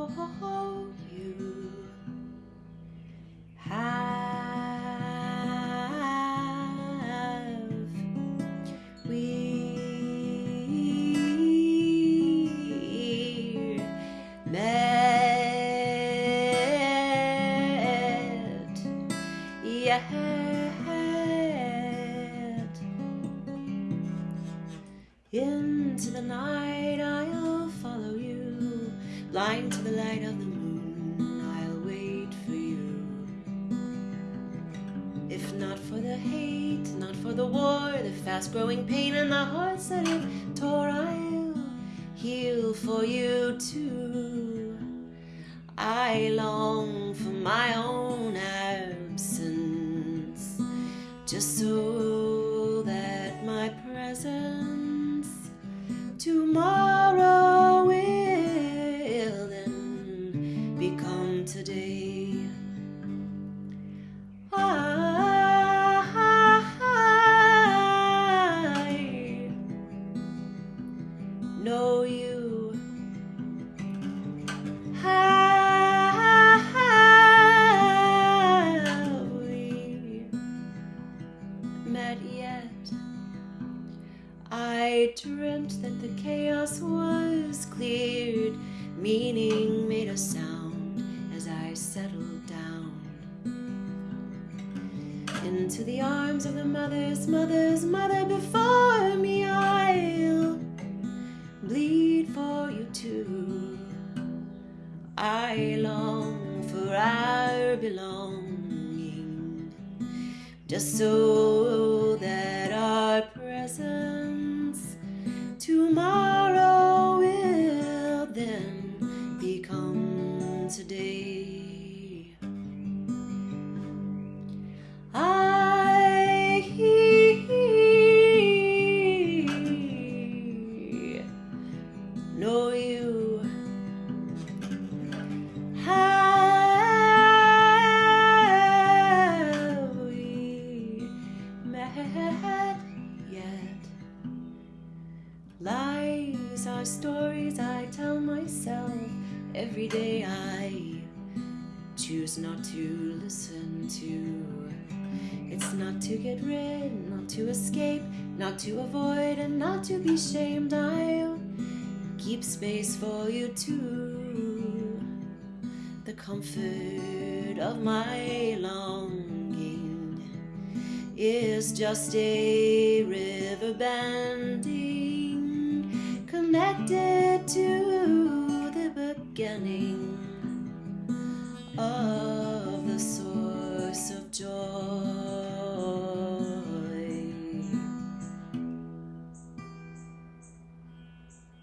you have we met yet? Into the night blind to the light of the moon. I'll wait for you. If not for the hate, not for the war, the fast growing pain and the hearts that it tore, I'll heal for you too. I long for my own absence, just so that my presence tomorrow Dreamt that the chaos was cleared, meaning made a sound as I settled down into the arms of the mother's mother's mother before me. I'll bleed for you too. I long for our belonging, just so are stories I tell myself every day I choose not to listen to. It's not to get rid, not to escape, not to avoid, and not to be shamed. I'll keep space for you too. The comfort of my longing is just a river bending, connected to